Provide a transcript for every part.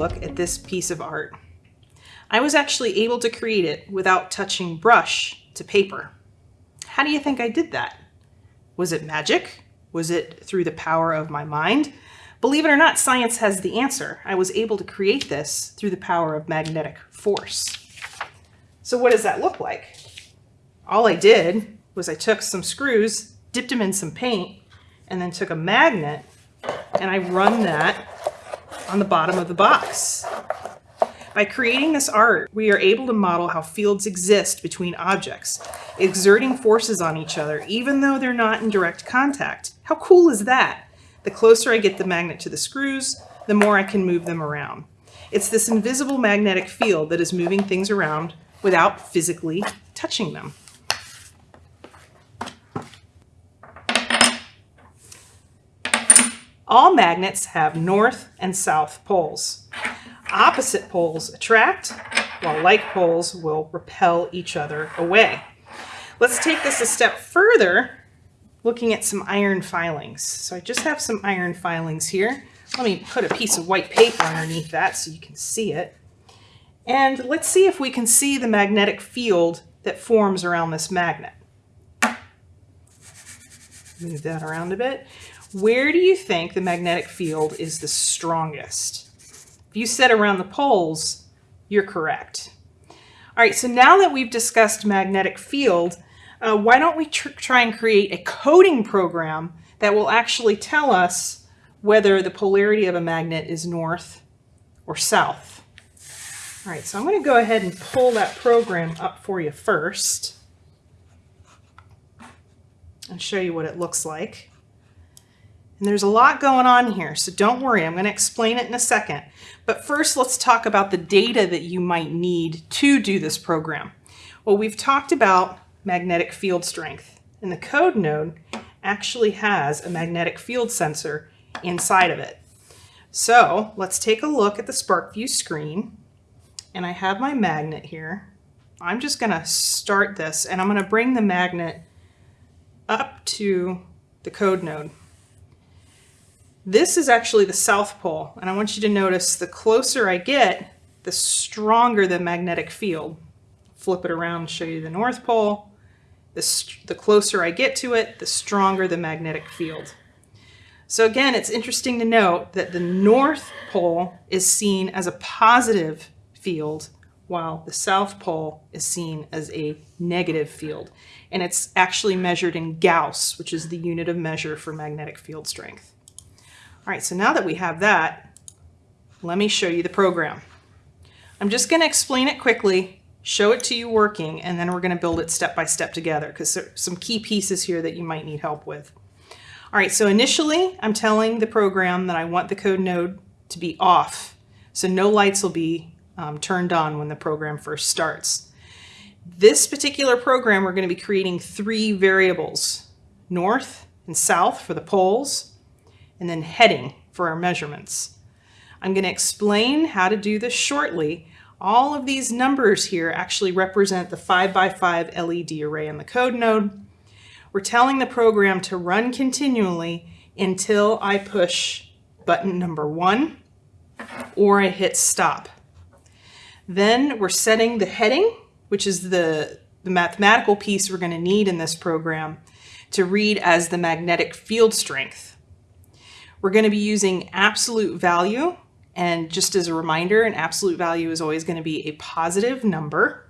look at this piece of art. I was actually able to create it without touching brush to paper. How do you think I did that? Was it magic? Was it through the power of my mind? Believe it or not, science has the answer. I was able to create this through the power of magnetic force. So what does that look like? All I did was I took some screws, dipped them in some paint, and then took a magnet and I run that on the bottom of the box. By creating this art, we are able to model how fields exist between objects, exerting forces on each other, even though they're not in direct contact. How cool is that? The closer I get the magnet to the screws, the more I can move them around. It's this invisible magnetic field that is moving things around without physically touching them. All magnets have north and south poles. Opposite poles attract, while like poles will repel each other away. Let's take this a step further, looking at some iron filings. So I just have some iron filings here. Let me put a piece of white paper underneath that so you can see it. And let's see if we can see the magnetic field that forms around this magnet. Move that around a bit. Where do you think the magnetic field is the strongest? If you said around the poles, you're correct. All right, so now that we've discussed magnetic field, uh, why don't we tr try and create a coding program that will actually tell us whether the polarity of a magnet is north or south. All right, so I'm going to go ahead and pull that program up for you first and show you what it looks like. And there's a lot going on here, so don't worry, I'm going to explain it in a second. But first, let's talk about the data that you might need to do this program. Well, we've talked about magnetic field strength, and the code node actually has a magnetic field sensor inside of it. So let's take a look at the SPARKvue screen, and I have my magnet here. I'm just going to start this, and I'm going to bring the magnet up to the code node. This is actually the South Pole, and I want you to notice the closer I get, the stronger the magnetic field. Flip it around show you the North Pole. The, the closer I get to it, the stronger the magnetic field. So again, it's interesting to note that the North Pole is seen as a positive field, while the South Pole is seen as a negative field. And it's actually measured in Gauss, which is the unit of measure for magnetic field strength. All right, so now that we have that, let me show you the program. I'm just going to explain it quickly, show it to you working, and then we're going to build it step by step together because there are some key pieces here that you might need help with. All right, so initially I'm telling the program that I want the code node to be off, so no lights will be um, turned on when the program first starts. This particular program, we're going to be creating three variables, north and south for the poles, and then heading for our measurements. I'm going to explain how to do this shortly. All of these numbers here actually represent the 5x5 LED array in the code node. We're telling the program to run continually until I push button number one or I hit stop. Then we're setting the heading, which is the, the mathematical piece we're going to need in this program to read as the magnetic field strength. We're going to be using absolute value. And just as a reminder, an absolute value is always going to be a positive number.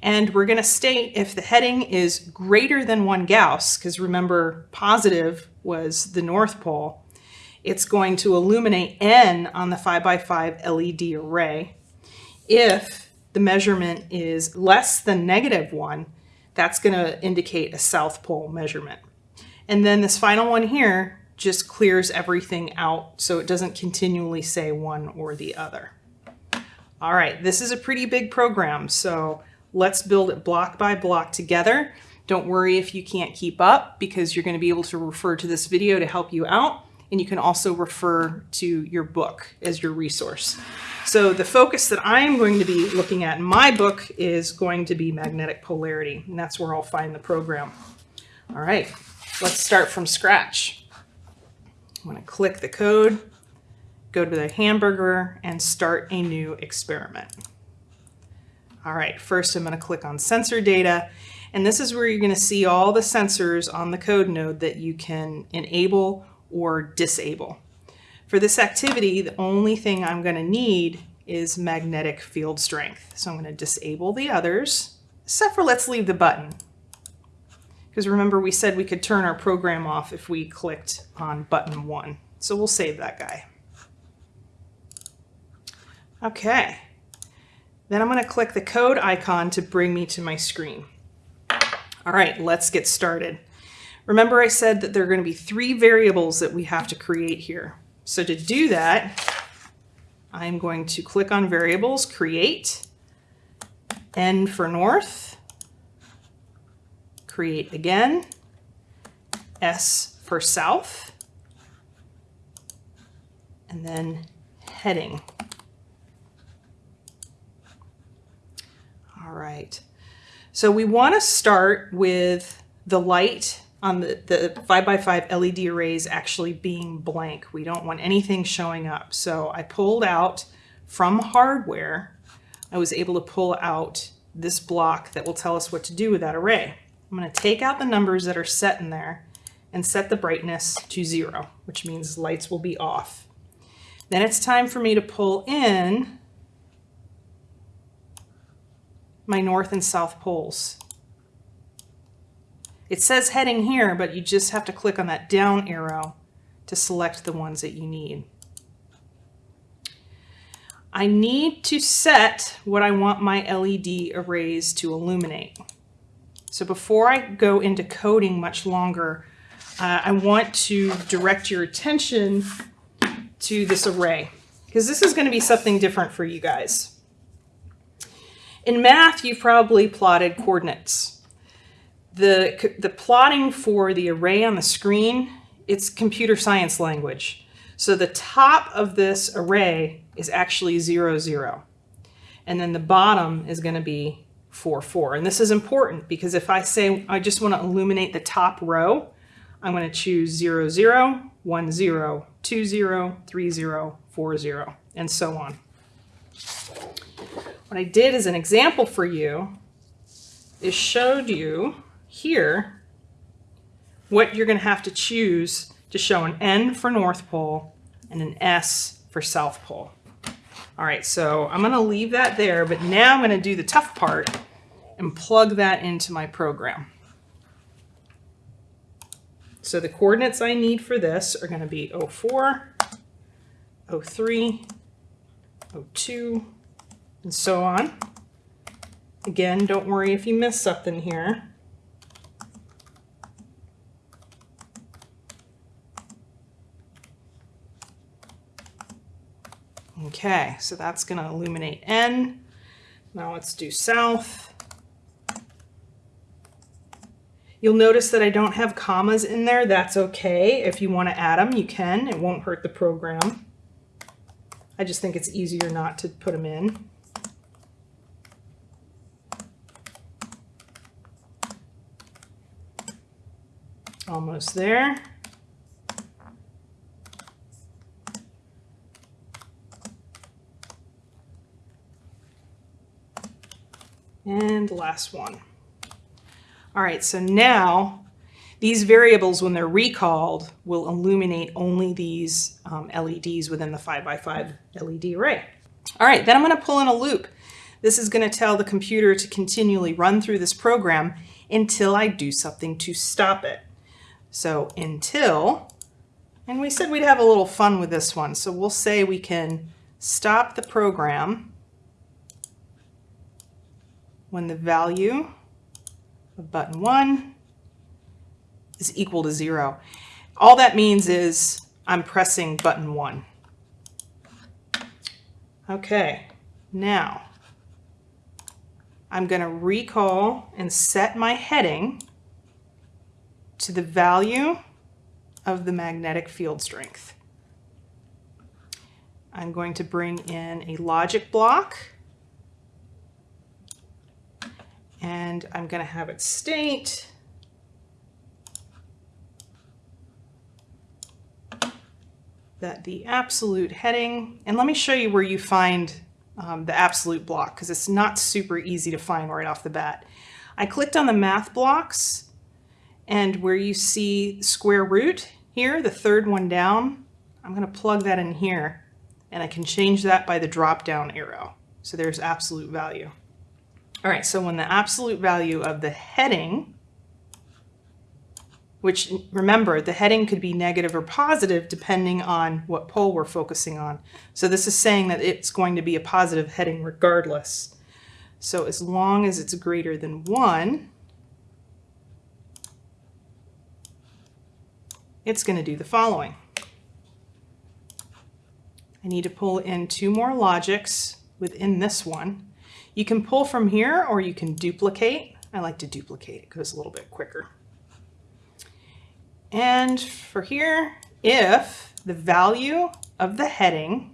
And we're going to state if the heading is greater than one Gauss, because remember positive was the North Pole, it's going to illuminate N on the 5x5 LED array. If the measurement is less than negative one, that's going to indicate a South Pole measurement. And then this final one here just clears everything out so it doesn't continually say one or the other. All right, this is a pretty big program, so let's build it block by block together. Don't worry if you can't keep up because you're going to be able to refer to this video to help you out and you can also refer to your book as your resource. So the focus that I'm going to be looking at in my book is going to be magnetic polarity, and that's where I'll find the program. All right, let's start from scratch. I'm going to click the code go to the hamburger, and start a new experiment. All right, first I'm going to click on sensor data, and this is where you're going to see all the sensors on the code node that you can enable or disable. For this activity, the only thing I'm going to need is magnetic field strength. So I'm going to disable the others, except for let's leave the button. Because remember we said we could turn our program off if we clicked on button one. So we'll save that guy. Okay. Then I'm going to click the code icon to bring me to my screen. All right, let's get started. Remember I said that there are going to be three variables that we have to create here. So to do that, I'm going to click on variables, create, N for north, create again, S for south, and then heading. All right. So we want to start with the light on the, the 5x5 LED arrays actually being blank. We don't want anything showing up. So I pulled out from hardware, I was able to pull out this block that will tell us what to do with that array. I'm going to take out the numbers that are set in there and set the brightness to zero, which means lights will be off. Then it's time for me to pull in my north and south poles. It says heading here, but you just have to click on that down arrow to select the ones that you need. I need to set what I want my LED arrays to illuminate. So before I go into coding much longer, uh, I want to direct your attention to this array because this is going to be something different for you guys. In math, you've probably plotted coordinates the, the plotting for the array on the screen, it's computer science language. So the top of this array is actually 0, 0. And then the bottom is going to be 4, 4. And this is important because if I say I just want to illuminate the top row, I'm going to choose 0, 0, 1, 0, 2, 0, 3, 0, 4, 0, and so on. What I did as an example for you is showed you here what you're going to have to choose to show an N for North Pole and an S for South Pole. All right, so I'm going to leave that there, but now I'm going to do the tough part and plug that into my program. So the coordinates I need for this are going to be 04, 03, 02, and so on. Again, don't worry if you miss something here. Okay, so that's going to illuminate N. Now let's do south. You'll notice that I don't have commas in there. That's okay. If you want to add them, you can. It won't hurt the program. I just think it's easier not to put them in. Almost there. And last one. All right, so now these variables, when they're recalled, will illuminate only these um, LEDs within the 5x5 LED array. All right, then I'm going to pull in a loop. This is going to tell the computer to continually run through this program until I do something to stop it. So until, and we said we'd have a little fun with this one. So we'll say we can stop the program when the value of button one is equal to zero. All that means is I'm pressing button one. Okay, now I'm going to recall and set my heading to the value of the magnetic field strength. I'm going to bring in a logic block and I'm going to have it state that the absolute heading, and let me show you where you find um, the absolute block because it's not super easy to find right off the bat. I clicked on the math blocks and where you see square root here, the third one down, I'm going to plug that in here and I can change that by the drop down arrow. So there's absolute value. All right, so when the absolute value of the heading, which remember, the heading could be negative or positive depending on what pole we're focusing on. So this is saying that it's going to be a positive heading regardless. So as long as it's greater than one, it's going to do the following. I need to pull in two more logics within this one. You can pull from here or you can duplicate. I like to duplicate, it goes a little bit quicker. And for here, if the value of the heading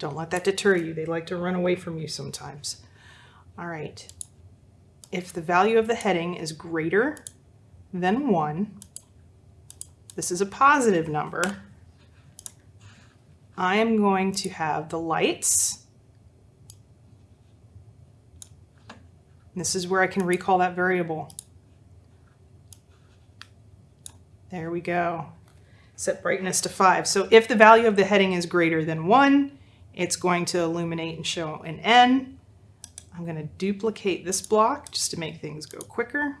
Don't let that deter you. They like to run away from you sometimes. All right. If the value of the heading is greater than 1, this is a positive number, I am going to have the lights. This is where I can recall that variable. There we go. Set brightness to 5. So if the value of the heading is greater than 1, it's going to illuminate and show an N. I'm going to duplicate this block just to make things go quicker.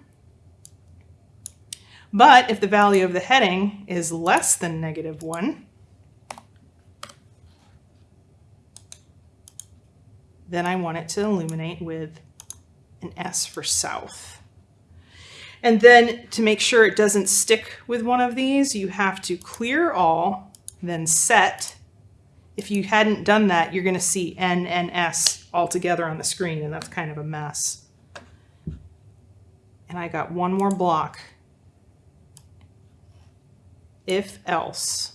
But if the value of the heading is less than negative 1, then I want it to illuminate with an S for south. And then to make sure it doesn't stick with one of these, you have to clear all, then set. If you hadn't done that, you're going to see N and S all together on the screen, and that's kind of a mess. And I got one more block. If else.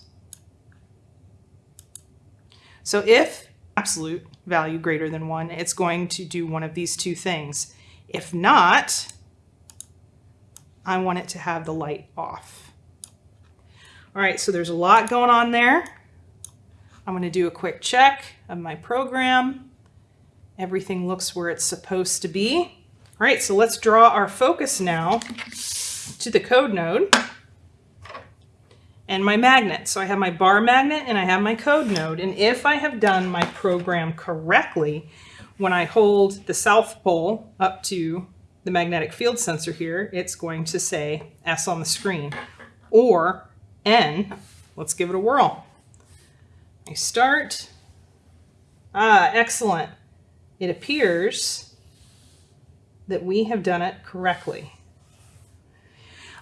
So if absolute value greater than one, it's going to do one of these two things. If not, I want it to have the light off. All right, so there's a lot going on there. I'm going to do a quick check of my program. Everything looks where it's supposed to be. All right, so let's draw our focus now to the code node and my magnet. So I have my bar magnet and I have my code node. And if I have done my program correctly, when I hold the south pole up to the magnetic field sensor here, it's going to say S on the screen or N. Let's give it a whirl. I start. Ah, excellent. It appears that we have done it correctly.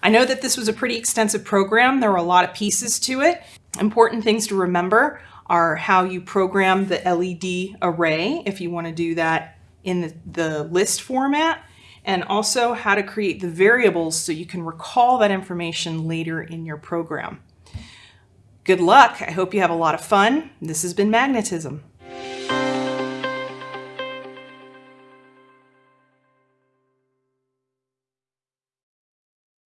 I know that this was a pretty extensive program. There were a lot of pieces to it. Important things to remember are how you program the LED array if you want to do that in the, the list format and also how to create the variables so you can recall that information later in your program. Good luck. I hope you have a lot of fun. This has been Magnetism.